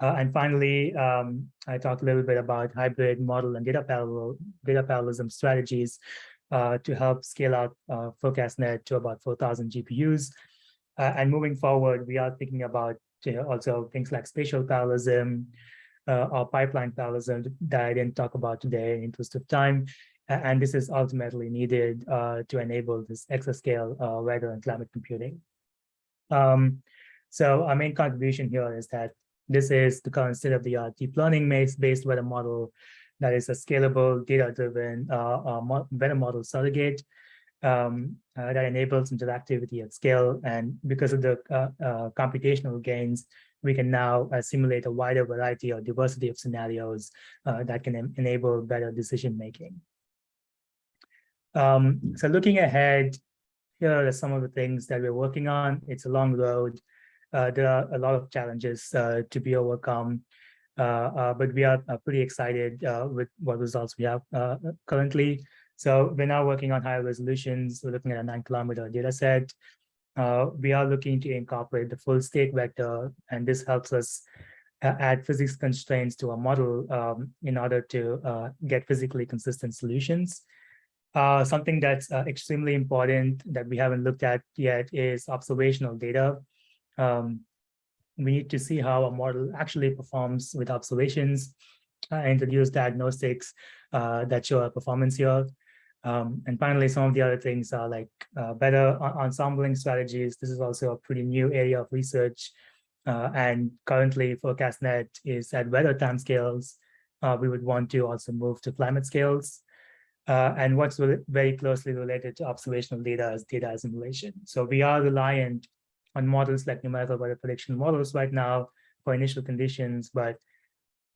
S1: and finally, um, I talked a little bit about hybrid model and data parallel data parallelism strategies to help scale out FourCastNet to about 4,000 GPUs. Uh, and moving forward, we are thinking about you know, also things like spatial parallelism uh, or pipeline parallelism that I didn't talk about today in interest of time. And this is ultimately needed uh, to enable this exascale uh, weather and climate computing. Um, so our main contribution here is that this is the current state of the art deep learning based weather model that is a scalable data-driven uh, uh, weather model surrogate um, uh, that enables interactivity at scale. And because of the uh, uh, computational gains, we can now uh, simulate a wider variety or diversity of scenarios uh, that can en enable better decision making. Um, so looking ahead, here are some of the things that we're working on. It's a long road. Uh, there are a lot of challenges to be overcome. but we are pretty excited with what results we have currently. So we're now working on higher resolutions. We're looking at a nine kilometer data set. Uh, we are looking to incorporate the full state vector, and this helps us uh, add physics constraints to our model um, in order to uh, get physically consistent solutions. Uh, something that's uh, extremely important that we haven't looked at yet is observational data. Um, we need to see how a model actually performs with observations uh, introduce diagnostics uh, that show a performance here. Um, and finally, some of the other things are like uh, better ensembling strategies. This is also a pretty new area of research. Uh, and currently FourCastNet is at weather timescales. Uh, we would want to also move to climate scales. Uh, and what's very closely related to observational data is data assimilation. So we are reliant on models like numerical weather prediction models right now for initial conditions, but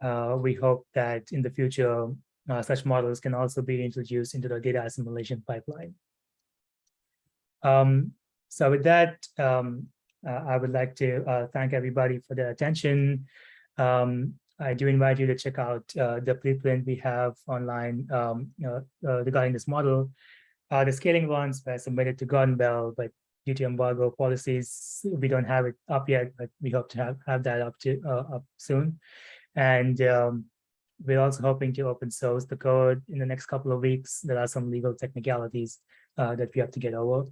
S1: uh, we hope that in the future, uh, such models can also be introduced into the data assimilation pipeline. Um, so with that, um, uh, I would like to uh, thank everybody for their attention. Um, I do invite you to check out uh, the preprint we have online um, uh, uh, regarding this model. The scaling ones were submitted to Gordon Bell, but due to embargo policies, we don't have it up yet, but we hope to have, have that up to up soon. And um, we're also hoping to open source the code in the next couple of weeks. There are some legal technicalities uh, that we have to get over.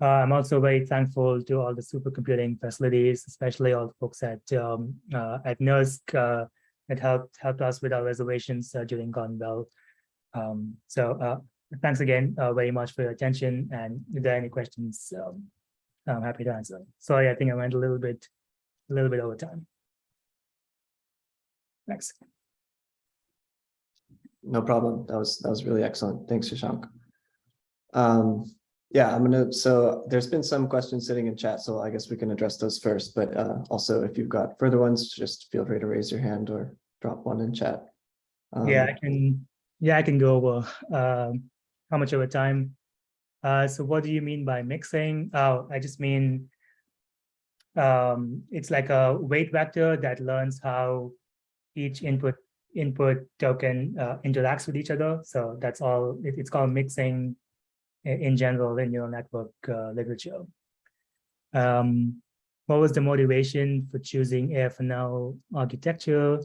S1: Uh, I'm also very thankful to all the supercomputing facilities, especially all the folks at um, uh, at NERSC uh, that helped helped us with our reservations uh, during Gordon Bell. Um, so uh, thanks again very much for your attention. And if there are any questions, um, I'm happy to answer. Sorry, I think I went a little bit a little bit over time. Thanks.
S3: No problem. That was, that was really excellent. Thanks, Shashank. Um, yeah, I'm gonna, so there's been some questions sitting in chat, so I guess we can address those first, but uh, also if you've got further ones, just feel free to raise your hand or drop one in chat.
S1: Yeah,
S3: Um,
S1: I can, yeah, I can go over um, how much of a time. Uh, so what do you mean by mixing? Oh, I just mean um, it's like a weight vector that learns how each input input token uh, interacts with each other. So that's all. It, it's called mixing in general in neural network uh, literature. Um, what was the motivation for choosing AFNO architecture?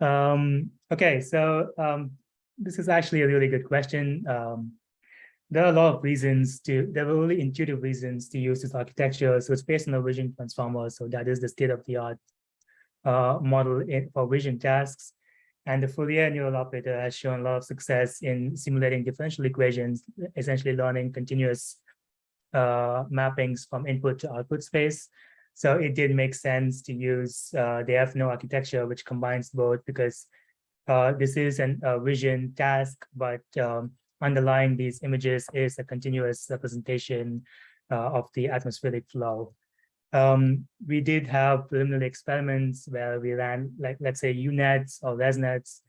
S1: Um, okay, so um, this is actually a really good question. Um, there are a lot of reasons to, there were really intuitive reasons to use this architecture. So it's based on a vision transformer. So that is the state of the art uh, model in, for vision tasks. And the Fourier neural operator has shown a lot of success in simulating differential equations, essentially learning continuous uh, mappings from input to output space. So it did make sense to use uh, the FNO architecture, which combines both because uh, this is a vision task, but um, underlying these images is a continuous representation uh, of the atmospheric flow. Um, we did have preliminary experiments where we ran, like, let's say UNets or ResNets,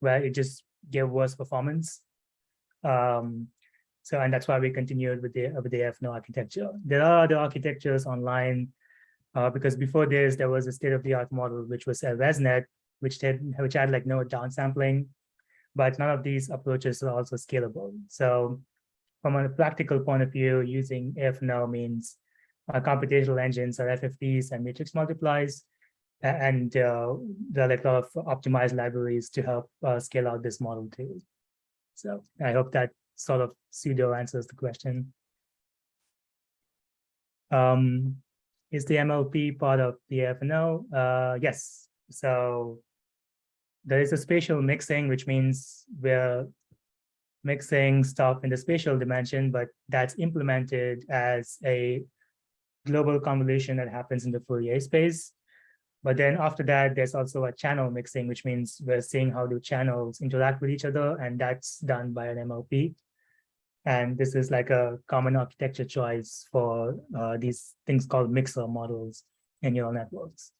S1: where it just gave worse performance. Um, so, and that's why we continued with the, with the FNO architecture. There are other architectures online uh, because before this, there was a state-of-the-art model, which was a ResNet, which had, which had like no downsampling, but none of these approaches are also scalable. So from a practical point of view, using AFNO means uh, computational engines are FFTs and matrix multiplies, and uh, there are like a lot of optimized libraries to help uh, scale out this model too. So I hope that sort of pseudo answers the question. Um, is the MLP part of the FNO? Uh, yes. So there is a spatial mixing, which means we're mixing stuff in the spatial dimension, but that's implemented as a global convolution that happens in the Fourier space. But then after that, there's also a channel mixing, which means we're seeing how do channels interact with each other, and that's done by an MLP. And this is like a common architecture choice for uh, these things called mixer models in neural networks.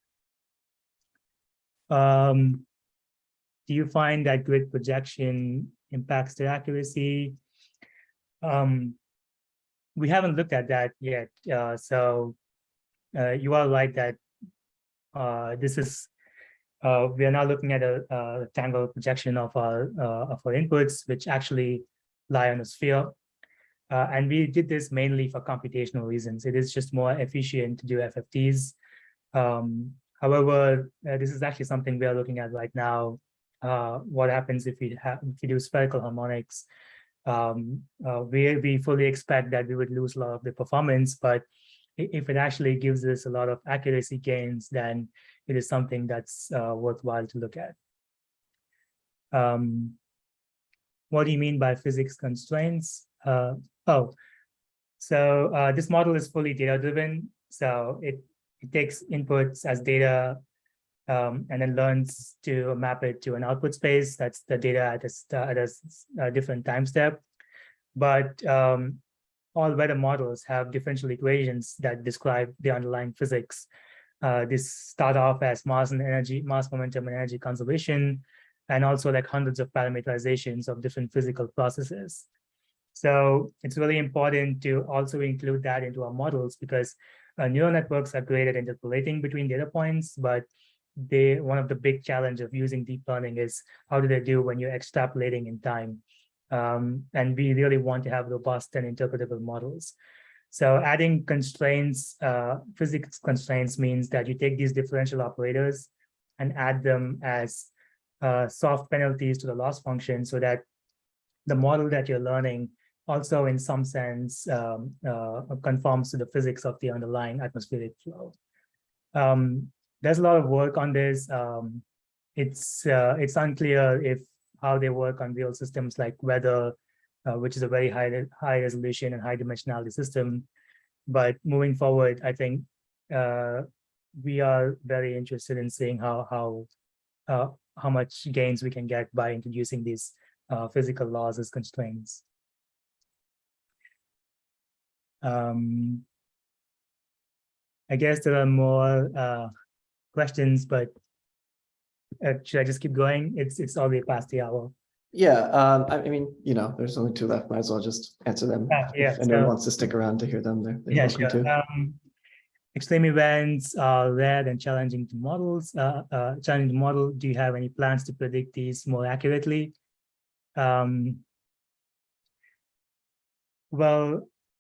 S1: Um, do you find that grid projection impacts the accuracy? Um, we haven't looked at that yet. Uh, so uh, you are right that uh, this is uh, we are now looking at a, a rectangle projection of our uh, of our inputs, which actually lie on a sphere. Uh, and we did this mainly for computational reasons. It is just more efficient to do FFTs. Um, however, this is actually something we are looking at right now. What happens if we have if we do spherical harmonics? Um, uh, we we fully expect that we would lose a lot of the performance, but if it actually gives us a lot of accuracy gains, then it is something that's uh, worthwhile to look at. Um, what do you mean by physics constraints? Uh, oh, so uh, this model is fully data driven. So it, it takes inputs as data um, and then learns to map it to an output space. That's the data at a, at a, a different time step. But um, all weather models have differential equations that describe the underlying physics. Uh, this start off as mass and energy, mass momentum and energy conservation, and also like hundreds of parameterizations of different physical processes. So it's really important to also include that into our models because uh, neural networks are great at interpolating between data points, but they one of the big challenge of using deep learning is how do they do when you're extrapolating in time? Um, and we really want to have robust and interpretable models. So adding constraints, uh, physics constraints means that you take these differential operators and add them as uh, soft penalties to the loss function so that the model that you're learning also in some sense um, uh, conforms to the physics of the underlying atmospheric flow. Um, there's a lot of work on this. Um, it's uh, it's unclear if how they work on real systems like weather, uh, which is a very high high resolution and high dimensionality system. But moving forward, I think uh, we are very interested in seeing how how uh, how much gains we can get by introducing these uh, physical laws as constraints. Um, I guess there are more uh, questions, but uh, should I just keep going? It's it's already past the hour.
S3: Yeah, um, I I mean, you know, there's only two left. Might as well just answer them.
S1: Yeah, yeah,
S3: If anyone
S1: so-
S3: wants to stick around to hear them, they're they're
S1: Yeah,
S3: welcome
S1: sure.
S3: to.
S1: Um, extreme events are rare and challenging to models. Uh, uh, challenging to model. Do you have any plans to predict these more accurately? Um, well,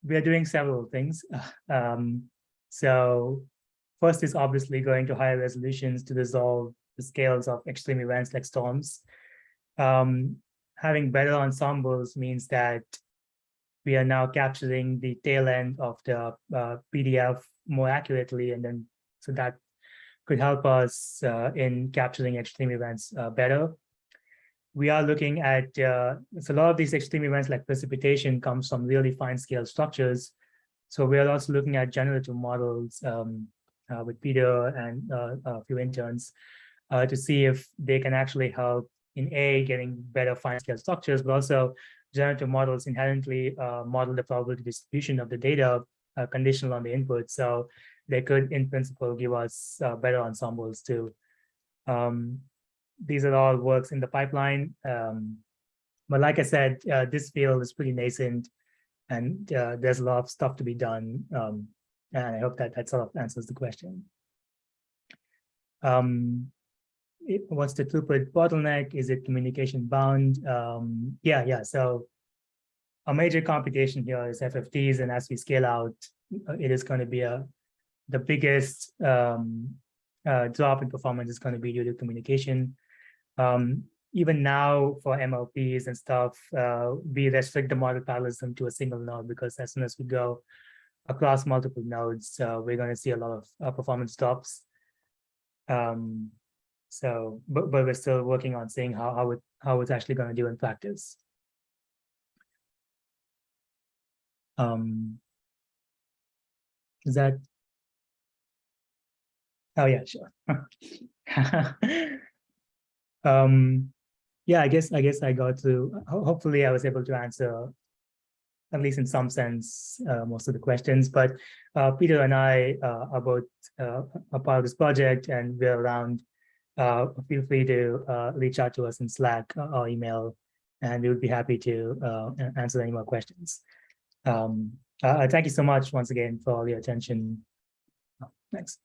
S1: we are doing several things. Um, so first is obviously going to higher resolutions to resolve the scales of extreme events like storms. Um, having better ensembles means that we are now capturing the tail end of the uh, PDF more accurately, and then so that could help us uh, in capturing extreme events uh, better. We are looking at uh, so a lot of these extreme events like precipitation comes from really fine scale structures. So we are also looking at generative models um, with Peter and uh, a few interns uh, to see if they can actually help in A, getting better fine scale structures, but also generative models inherently uh, model the probability distribution of the data uh, conditional on the input. So they could, in principle, give us uh, better ensembles too. Um, these are all works in the pipeline. Um, but like I said, uh, this field is pretty nascent and uh, there's a lot of stuff to be done. Um, and I hope that that sort of answers the question. Um, it, what's the throughput bottleneck? Is it communication bound? Um, yeah, yeah. So a major computation here is FFTs, and as we scale out, uh, it is going to be a the biggest um, uh, drop in performance is going to be due to communication. Um, even now for MLPs and stuff, uh, we restrict the model parallelism to a single node because as soon as we go across multiple nodes, uh, we're going to see a lot of uh, performance drops. Um, so, but, but we're still working on seeing how, how it how it's actually going to do in practice. Um, is that? Oh yeah, sure. um, yeah, I guess I guess I got to. Hopefully, I was able to answer, at least in some sense, uh, most of the questions. But uh, Peter and I uh, are both uh, a part of this project, and we're around uh, feel free to reach out to us in Slack or email, and we would be happy to answer any more questions. Um, thank you so much once again for all your attention. Thanks.